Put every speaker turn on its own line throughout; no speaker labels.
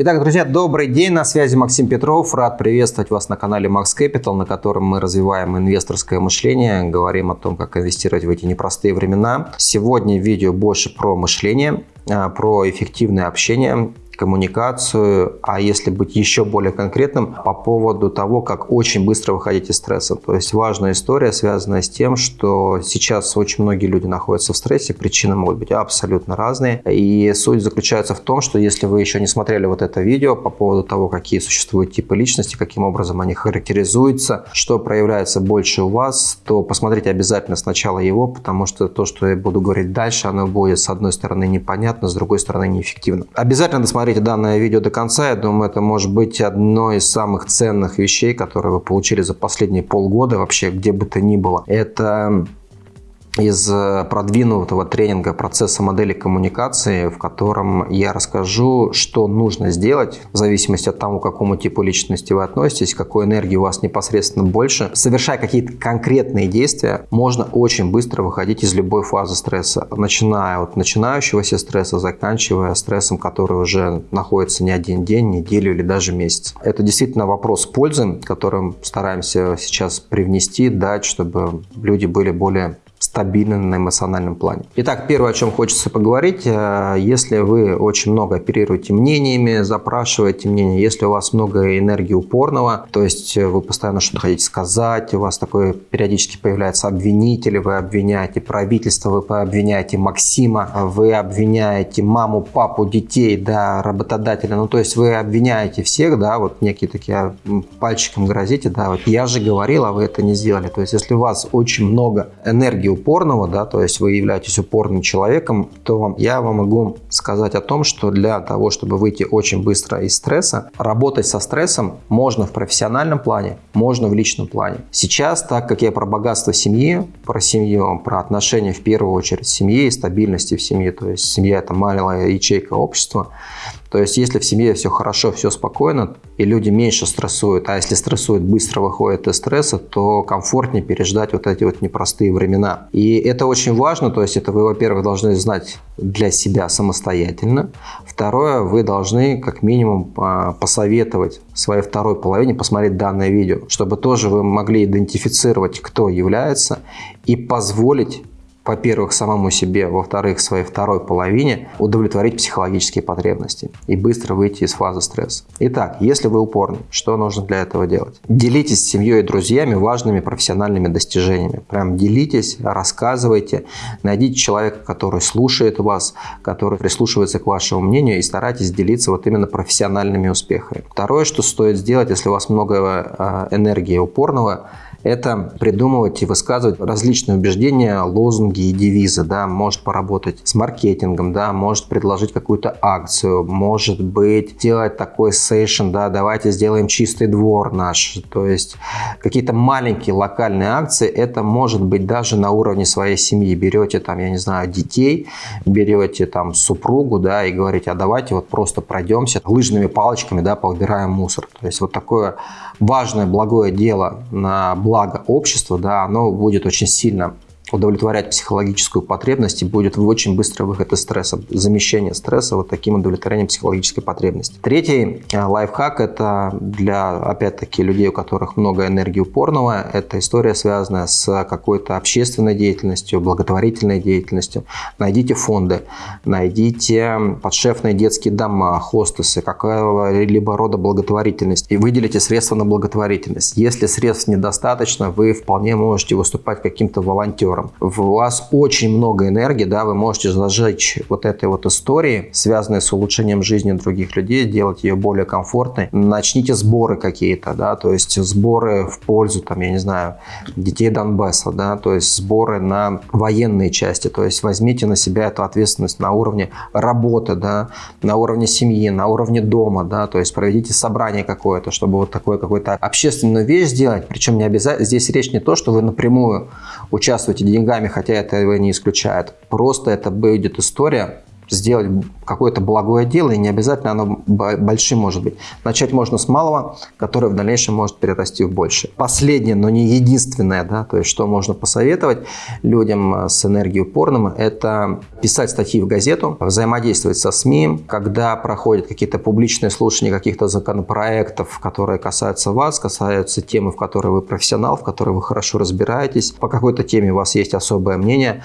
Итак, друзья, добрый день, на связи Максим Петров. Рад приветствовать вас на канале Max Capital, на котором мы развиваем инвесторское мышление, говорим о том, как инвестировать в эти непростые времена. Сегодня видео больше про мышление, а, про эффективное общение коммуникацию, а если быть еще более конкретным, по поводу того, как очень быстро выходить из стресса. То есть важная история, связанная с тем, что сейчас очень многие люди находятся в стрессе, причины могут быть абсолютно разные. И суть заключается в том, что если вы еще не смотрели вот это видео по поводу того, какие существуют типы личности, каким образом они характеризуются, что проявляется больше у вас, то посмотрите обязательно сначала его, потому что то, что я буду говорить дальше, оно будет с одной стороны непонятно, с другой стороны неэффективно. Обязательно досмотрите досмотрите данное видео до конца. Я думаю, это может быть одно из самых ценных вещей, которые вы получили за последние полгода вообще, где бы то ни было. Это из э, продвинутого тренинга процесса модели коммуникации, в котором я расскажу, что нужно сделать в зависимости от того, к какому типу личности вы относитесь, какой энергии у вас непосредственно больше. Совершая какие-то конкретные действия, можно очень быстро выходить из любой фазы стресса, начиная от начинающегося стресса, заканчивая стрессом, который уже находится не один день, неделю или даже месяц. Это действительно вопрос пользы, которым стараемся сейчас привнести, дать, чтобы люди были более стабильны на эмоциональном плане. Итак, первое, о чем хочется поговорить, э, если вы очень много оперируете мнениями, запрашиваете мнение, если у вас много энергии упорного, то есть вы постоянно что-то хотите сказать, у вас такое периодически появляется обвинители, вы обвиняете правительство, вы обвиняете Максима, вы обвиняете маму, папу, детей, да, работодателя, ну то есть вы обвиняете всех, да, вот некие такие пальчиком грозите, да, вот я же говорил, а вы это не сделали. То есть если у вас очень много энергии энергии упорного, да, то есть вы являетесь упорным человеком, то я вам могу сказать о том, что для того, чтобы выйти очень быстро из стресса, работать со стрессом можно в профессиональном плане, можно в личном плане. Сейчас, так как я про богатство семьи, про семью, про отношения в первую очередь семьи и стабильности в семье, то есть семья это маленькая ячейка общества, то есть, если в семье все хорошо, все спокойно, и люди меньше стрессуют, а если стрессуют, быстро выходят из стресса, то комфортнее переждать вот эти вот непростые времена. И это очень важно, то есть это вы, во-первых, должны знать для себя самостоятельно. Второе, вы должны как минимум а, посоветовать своей второй половине посмотреть данное видео, чтобы тоже вы могли идентифицировать, кто является, и позволить во-первых, самому себе, во-вторых, своей второй половине удовлетворить психологические потребности и быстро выйти из фазы стресса. Итак, если вы упорны, что нужно для этого делать? Делитесь с семьей и друзьями важными профессиональными достижениями. Прям делитесь, рассказывайте, найдите человека, который слушает вас, который прислушивается к вашему мнению и старайтесь делиться вот именно профессиональными успехами. Второе, что стоит сделать, если у вас много а, энергии упорного, это придумывать и высказывать различные убеждения, лозунги и девизы, да, может поработать с маркетингом, да, может предложить какую-то акцию, может быть делать такой сейшн, да, давайте сделаем чистый двор наш, то есть какие-то маленькие локальные акции, это может быть даже на уровне своей семьи, берете там, я не знаю, детей, берете там супругу, да, и говорите, а давайте вот просто пройдемся лыжными палочками, да, поубираем мусор, то есть вот такое важное, благое дело на благо общества, да, оно будет очень сильно удовлетворять психологическую потребность и будет очень быстрый выход из стресса, замещение стресса вот таким удовлетворением психологической потребности. Третий э, лайфхак – это для, опять-таки, людей, у которых много энергии упорного. Это история, связанная с какой-то общественной деятельностью, благотворительной деятельностью. Найдите фонды, найдите подшефные детские дома, хостесы, какого-либо рода благотворительность и выделите средства на благотворительность. Если средств недостаточно, вы вполне можете выступать каким-то волонтером партнером. У вас очень много энергии, да, вы можете зажечь вот этой вот истории, связанной с улучшением жизни других людей, делать ее более комфортной. Начните сборы какие-то, да, то есть сборы в пользу, там, я не знаю, детей Донбасса, да, то есть сборы на военные части, то есть возьмите на себя эту ответственность на уровне работы, да, на уровне семьи, на уровне дома, да, то есть проведите собрание какое-то, чтобы вот такое какое-то общественную вещь сделать, причем не обязательно, здесь речь не то, что вы напрямую участвуете деньгами, хотя это его не исключает. Просто это будет история сделать какое-то благое дело, и не обязательно оно большим может быть. Начать можно с малого, которое в дальнейшем может перерасти в большее. Последнее, но не единственное, да, то есть что можно посоветовать людям э, с энергией упорным, это писать статьи в газету, взаимодействовать со СМИ, когда проходят какие-то публичные слушания каких-то законопроектов, которые касаются вас, касаются темы, в которой вы профессионал, в которой вы хорошо разбираетесь, по какой-то теме у вас есть особое мнение,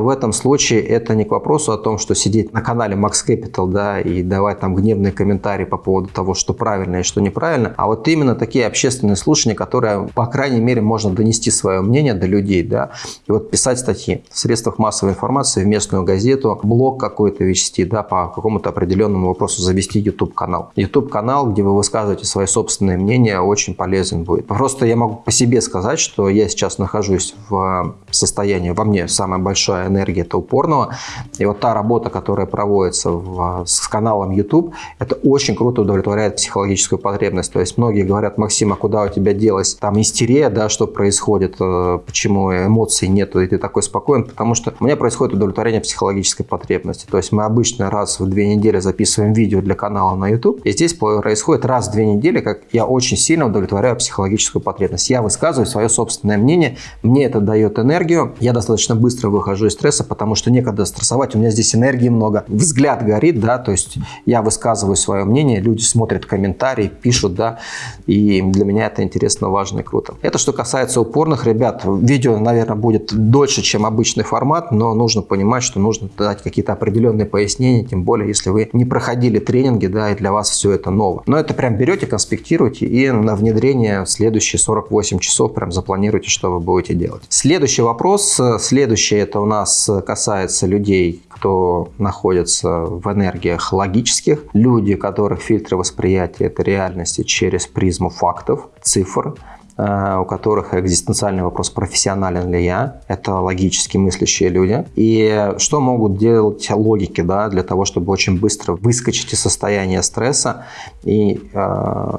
в этом случае это не к вопросу о том, что сидеть на канале Max Capital да, и давать там гневные комментарии по поводу того, что правильно и что неправильно, а вот именно такие общественные слушания, которые, по крайней мере, можно донести свое мнение до людей, да, и вот писать статьи в средствах массовой информации, в местную газету, блог какой-то вести, да, по какому-то определенному вопросу завести YouTube-канал. YouTube-канал, где вы высказываете свои собственные мнения, очень полезен будет. Просто я могу по себе сказать, что я сейчас нахожусь в состоянии, во мне самое большое энергия это упорного. И вот та работа, которая проводится в, с каналом YouTube, это очень круто удовлетворяет психологическую потребность. То есть многие говорят, Максим, а куда у тебя делась там истерия, да, что происходит, э, почему эмоций нету, и ты такой спокоен, потому что у меня происходит удовлетворение психологической потребности. То есть мы обычно раз в две недели записываем видео для канала на YouTube, и здесь происходит раз в две недели, как я очень сильно удовлетворяю психологическую потребность. Я высказываю свое собственное мнение, мне это дает энергию, я достаточно быстро выхожу стресса, потому что некогда стрессовать, у меня здесь энергии много. Взгляд горит, да, то есть я высказываю свое мнение, люди смотрят комментарии, пишут, да, и для меня это интересно, важно и круто. Это что касается упорных ребят. Видео, наверное, будет дольше, чем обычный формат, но нужно понимать, что нужно дать какие-то определенные пояснения, тем более, если вы не проходили тренинги, да, и для вас все это ново. Но это прям берете, конспектируете и на внедрение следующие 48 часов прям запланируйте, что вы будете делать. Следующий вопрос, следующий это у нас нас касается людей, кто находится в энергиях логических, люди, которых фильтры восприятия – это реальности через призму фактов, цифр, у которых экзистенциальный вопрос, профессионален ли я, это логически мыслящие люди, и что могут делать логики да, для того, чтобы очень быстро выскочить из состояния стресса и э,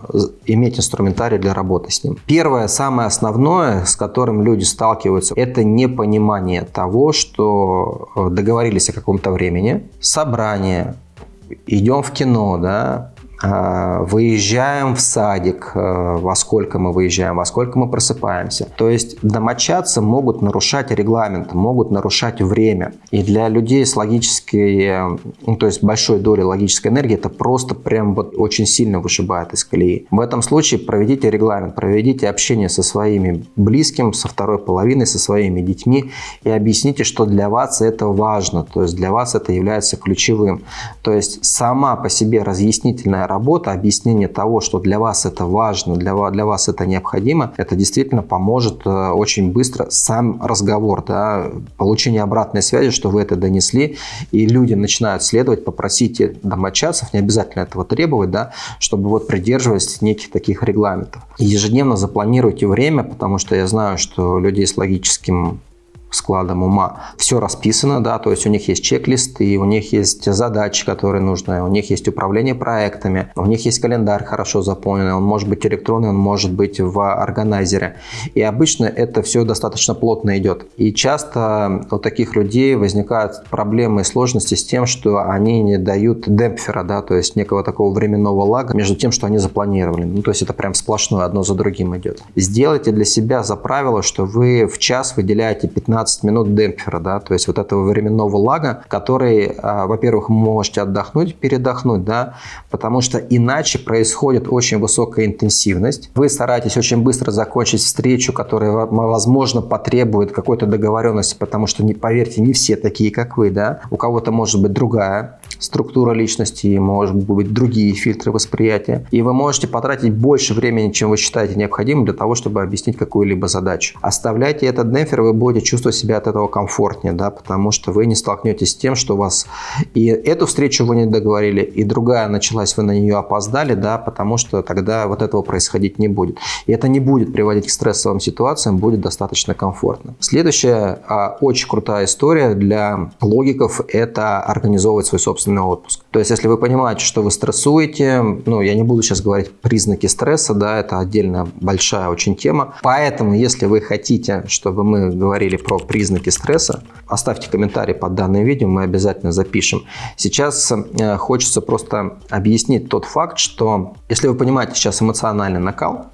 иметь инструментарий для работы с ним. Первое, самое основное, с которым люди сталкиваются, это непонимание того, что э, договорились о каком-то времени, собрание, идем в кино, да, выезжаем в садик, а, во сколько мы выезжаем, во сколько мы просыпаемся. То есть домочадцы могут нарушать регламент, могут нарушать время. И для людей с логической, ну, то есть большой долей логической энергии, это просто прям вот очень сильно вышибает из колеи. В этом случае проведите регламент, проведите общение со своими близкими, со второй половиной, со своими детьми и объясните, что для вас это важно, то есть для вас это является ключевым. То есть сама по себе разъяснительная работа, объяснение того, что для вас это важно, для для вас это необходимо, это действительно поможет э, очень быстро сам разговор, да, получение обратной связи, что вы это донесли, и люди начинают следовать, попросите домочадцев, не обязательно этого требовать, да, чтобы вот придерживались неких таких регламентов. ежедневно запланируйте время, потому что я знаю, что людей с логическим складом ума. Все расписано, да, то есть у них есть чек-листы, у них есть задачи, которые нужны, у них есть управление проектами, у них есть календарь хорошо заполненный, он может быть электронный, он может быть в органайзере. И обычно это все достаточно плотно идет. И часто у таких людей возникают проблемы и сложности с тем, что они не дают демпфера, да, то есть некого такого временного лага между тем, что они запланировали. Ну, то есть это прям сплошное, одно за другим идет. Сделайте для себя за правило, что вы в час выделяете 15 15 минут демпфера, да, то есть вот этого временного лага, который, а, во-первых, можете отдохнуть, передохнуть, да, потому что иначе происходит очень высокая интенсивность. Вы стараетесь очень быстро закончить встречу, которая, возможно, потребует какой-то договоренности, потому что, не, поверьте, не все такие, как вы, да, у кого-то может быть другая структура личности, может быть другие фильтры восприятия. И вы можете потратить больше времени, чем вы считаете необходимым для того, чтобы объяснить какую-либо задачу. Оставляйте этот демпфер, вы будете чувствовать себя от этого комфортнее, да, потому что вы не столкнетесь с тем, что у вас и эту встречу вы не договорили, и другая началась, вы на нее опоздали, да, потому что тогда вот этого происходить не будет. И это не будет приводить к стрессовым ситуациям, будет достаточно комфортно. Следующая а, очень крутая история для логиков – это организовывать свой собственный отпуск. То есть, если вы понимаете, что вы стрессуете, ну, я не буду сейчас говорить признаки стресса, да, это отдельная большая очень тема. Поэтому, если вы хотите, чтобы мы говорили про про признаки стресса. Оставьте комментарий под данным видео, мы обязательно запишем. Сейчас э, хочется просто объяснить тот факт, что если вы понимаете сейчас эмоциональный накал,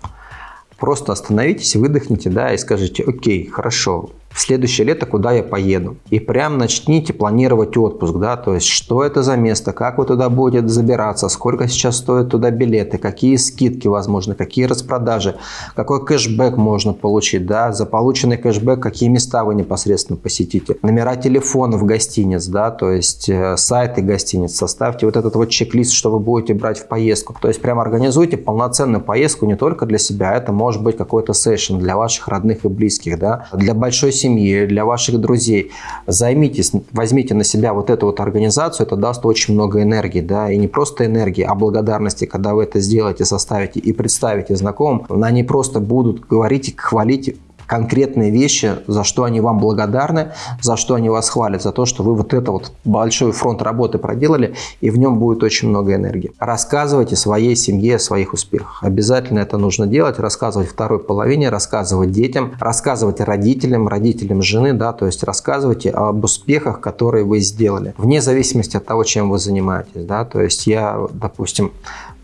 просто остановитесь, выдохните, да, и скажите, окей, хорошо, в следующее лето куда я поеду. И прям начните планировать отпуск, да, то есть что это за место, как вы туда будете забираться, сколько сейчас стоят туда билеты, какие скидки возможны, какие распродажи, какой кэшбэк можно получить, да, за полученный кэшбэк какие места вы непосредственно посетите, номера телефонов гостиниц, да, то есть э, сайты гостиниц, составьте вот этот вот чек-лист, что вы будете брать в поездку, то есть прям организуйте полноценную поездку не только для себя, это может быть какой-то сессион для ваших родных и близких, да, для большой семьи, для ваших друзей. Займитесь, возьмите на себя вот эту вот организацию, это даст очень много энергии, да, и не просто энергии, а благодарности, когда вы это сделаете, составите и представите знакомым, они просто будут говорить, хвалить конкретные вещи, за что они вам благодарны, за что они вас хвалят, за то, что вы вот это вот большой фронт работы проделали, и в нем будет очень много энергии. Рассказывайте своей семье о своих успехах. Обязательно это нужно делать, рассказывать второй половине, рассказывать детям, рассказывать родителям, родителям жены, да, то есть рассказывайте об успехах, которые вы сделали, вне зависимости от того, чем вы занимаетесь, да, то есть я, допустим,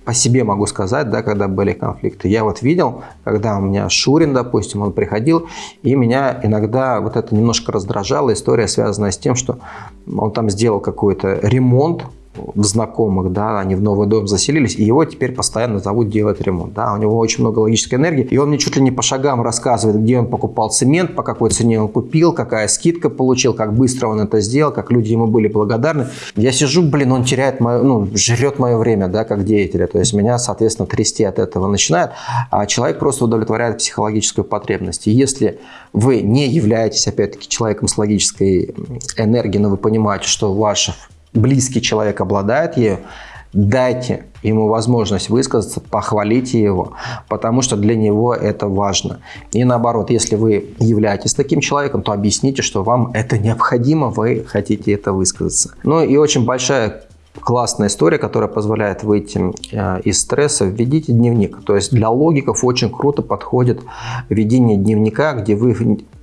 по себе могу сказать, да, когда были конфликты. Я вот видел, когда у меня Шурин, допустим, он приходил, и меня иногда вот это немножко раздражало. История связанная с тем, что он там сделал какой-то ремонт, в знакомых, да, они в новый дом заселились, и его теперь постоянно зовут делать ремонт, да, у него очень много логической энергии, и он мне чуть ли не по шагам рассказывает, где он покупал цемент, по какой цене он купил, какая скидка получил, как быстро он это сделал, как люди ему были благодарны. Я сижу, блин, он теряет мое, ну, жрет мое время, да, как деятеля, то есть меня, соответственно, трясти от этого начинает, а человек просто удовлетворяет психологическую потребность. И если вы не являетесь, опять-таки, человеком с логической энергией, но вы понимаете, что ваше близкий человек обладает ею, дайте ему возможность высказаться, похвалите его, потому что для него это важно. И наоборот, если вы являетесь таким человеком, то объясните, что вам это необходимо, вы хотите это высказаться. Ну и очень большая классная история, которая позволяет выйти э, из стресса, введите дневник. То есть для логиков очень круто подходит ведение дневника, где вы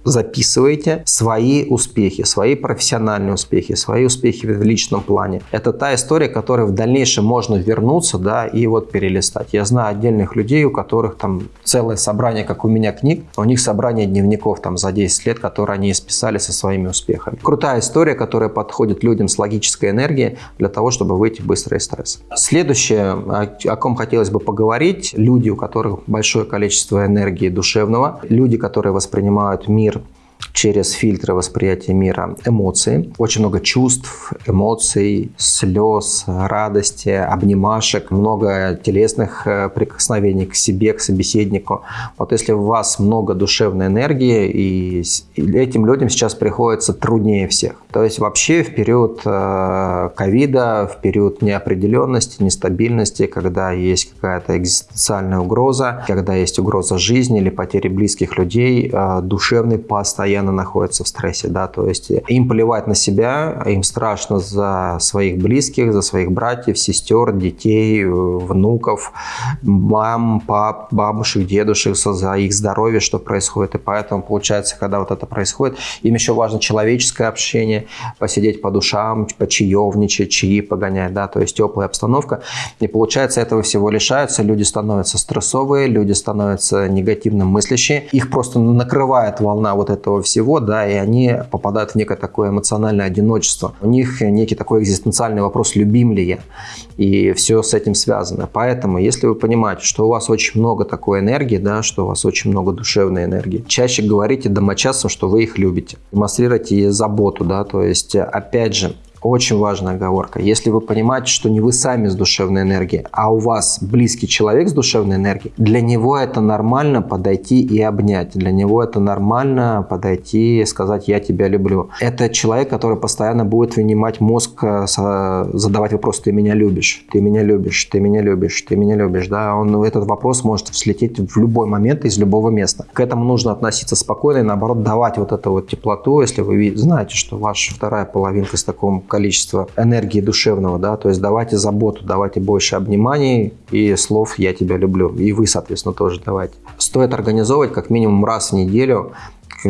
записываете свои успехи, свои профессиональные успехи, свои успехи в личном плане. Это та история, которой в дальнейшем можно вернуться да, и вот перелистать. Я знаю отдельных людей, у которых там целое собрание, как у меня книг, у них собрание дневников там за 10 лет, которые они исписали со своими успехами. Крутая история, которая подходит людям с логической энергией для того, чтобы выйти быстро из стресса. Следующее, о ком хотелось бы поговорить, люди, у которых большое количество энергии душевного, люди, которые воспринимают мир через фильтры восприятия мира эмоции. Очень много чувств, эмоций, слез, радости, обнимашек, много телесных э, прикосновений к себе, к собеседнику. Вот если у вас много душевной энергии, и этим людям сейчас приходится труднее всех. То есть вообще в период э, ковида, в период неопределенности, нестабильности, когда есть какая-то экзистенциальная угроза, когда есть угроза жизни или потери близких людей, э, душевный постоянно постоянно находятся в стрессе, да, то есть им плевать на себя, им страшно за своих близких, за своих братьев, сестер, детей, внуков, мам, пап, бабушек, дедушек, за их здоровье, что происходит, и поэтому получается, когда вот это происходит, им еще важно человеческое общение, посидеть по душам, почаевничать, чаи погонять, да, то есть теплая обстановка, и получается этого всего лишаются, люди становятся стрессовые, люди становятся негативно мыслящие, их просто накрывает волна вот этого всего всего, да, и они попадают в некое такое эмоциональное одиночество. У них некий такой экзистенциальный вопрос, любим ли я, и все с этим связано. Поэтому, если вы понимаете, что у вас очень много такой энергии, да, что у вас очень много душевной энергии, чаще говорите домочадцам, что вы их любите. Демонстрируйте заботу, да, то есть, опять же, очень важная оговорка. Если вы понимаете, что не вы сами с душевной энергией, а у вас близкий человек с душевной энергией, для него это нормально подойти и обнять. Для него это нормально подойти и сказать «я тебя люблю». Это человек, который постоянно будет вынимать мозг, э, задавать вопрос «ты меня любишь?», «ты меня любишь?», «ты меня любишь?», «ты меня любишь?». Да, он, этот вопрос может слететь в любой момент из любого места. К этому нужно относиться спокойно и наоборот давать вот эту вот теплоту, если вы знаете, что ваша вторая половинка с таком количество энергии душевного, да, то есть давайте заботу, давайте больше обниманий и слов «я тебя люблю», и вы, соответственно, тоже давайте. Стоит организовывать как минимум раз в неделю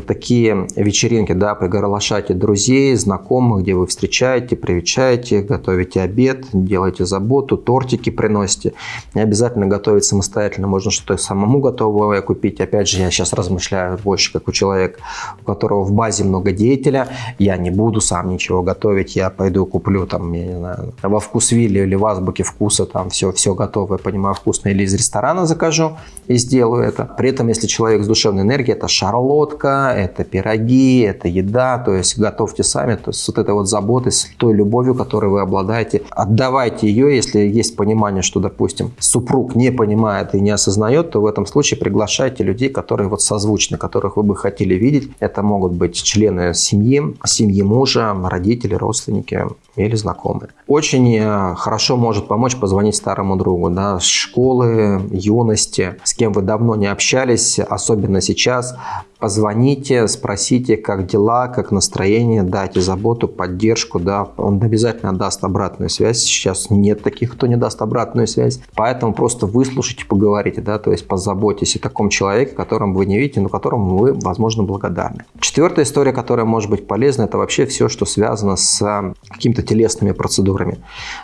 такие вечеринки, да, приглашайте друзей, знакомых, где вы встречаете, привечаете, готовите обед, делаете заботу, тортики приносите. Не обязательно готовить самостоятельно, можно что-то самому готовое купить. Опять же, я сейчас размышляю больше как у человека, у которого в базе много деятеля. Я не буду сам ничего готовить, я пойду куплю там, я не знаю, во вкус Вилли или в азбуке вкуса там все, все готовое, понимаю, вкусно, или из ресторана закажу и сделаю это. При этом, если человек с душевной энергией, это шарлотка, это пироги, это еда, то есть готовьте сами, то есть вот этой вот заботой, с той любовью, которой вы обладаете, отдавайте ее, если есть понимание, что, допустим, супруг не понимает и не осознает, то в этом случае приглашайте людей, которые вот созвучны, которых вы бы хотели видеть. Это могут быть члены семьи, семьи мужа, родители, родственники или знакомые. Очень э, хорошо может помочь позвонить старому другу, да, школы, юности, с кем вы давно не общались, особенно сейчас, позвоните, спросите, как дела, как настроение, дайте заботу, поддержку, да, он обязательно даст обратную связь. Сейчас нет таких, кто не даст обратную связь, поэтому просто выслушайте, поговорите, да, то есть позаботьтесь о таком человеке, которым вы не видите, но которому вы, возможно, благодарны. Четвертая история, которая может быть полезна, это вообще все, что связано с какими-то телесными процедурами.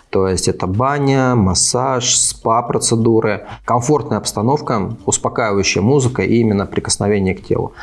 То есть это баня, массаж, спа-процедуры, комфортная обстановка, успокаивающая музыка и именно прикосновение к телу.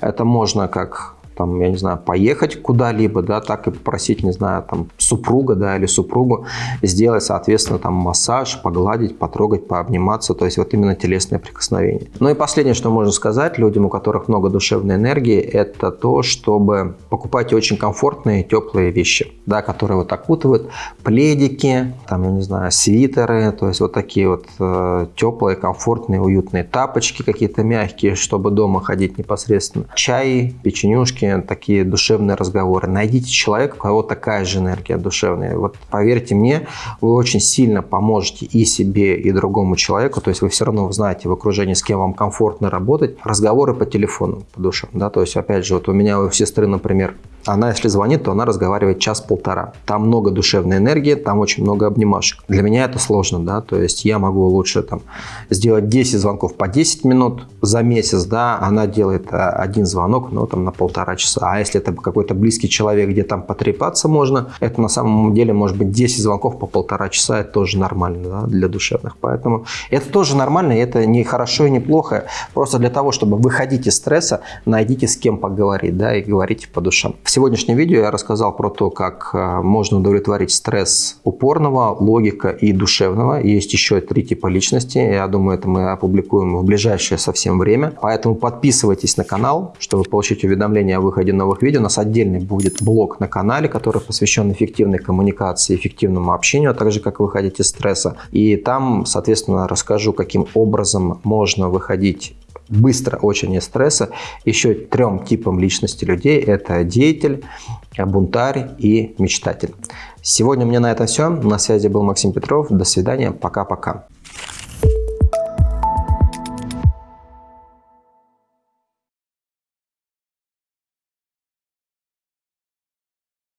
Это можно как там, я не знаю, поехать куда-либо, да, так и попросить, не знаю, там, супруга, да, или супругу сделать, соответственно, там, массаж, погладить, потрогать, пообниматься, то есть вот именно телесное прикосновение. Ну и последнее, что можно сказать людям, у которых много душевной энергии, это то, чтобы покупать очень комфортные, теплые вещи, да, которые вот окутывают, пледики, там, я не знаю, свитеры, то есть вот такие вот э, теплые, комфортные, уютные тапочки какие-то мягкие, чтобы дома ходить непосредственно, чай, печенюшки, девушки, такие душевные разговоры. Найдите человека, у кого такая же энергия душевная. Вот поверьте мне, вы очень сильно поможете и себе, и другому человеку. То есть вы все равно знаете в окружении, с кем вам комфортно работать. Разговоры по телефону, по душам. Да? То есть, опять же, вот у меня у сестры, например, она, если звонит, то она разговаривает час-полтора. Там много душевной энергии, там очень много обнимашек. Для меня это сложно, да, то есть я могу лучше там сделать 10 звонков по 10 минут за месяц, да, она делает э, один звонок, но там на полтора часа. А если это какой-то близкий человек, где там потрепаться можно, это на самом деле может быть 10 звонков по полтора часа, это тоже нормально, да, для душевных. Поэтому это тоже нормально, это не хорошо и не плохо. Просто для того, чтобы выходить из стресса, найдите с кем поговорить, да, и говорите по душам. Сегодняшнем видео я рассказал про то, как э, можно удовлетворить стресс упорного, логика и душевного. Есть еще три типа личности. Я думаю, это мы опубликуем в ближайшее совсем время. Поэтому подписывайтесь на канал, чтобы получить уведомления о выходе новых видео. У нас отдельный будет блог на канале, который посвящен эффективной коммуникации, эффективному общению, а также как выходить из стресса. И там, соответственно, расскажу, каким образом можно выходить быстро очень из стресса. Еще трем типам личности людей – это деятель, бунтарь и мечтатель. Сегодня мне на этом все. На связи был Максим Петров. До свидания. Пока-пока.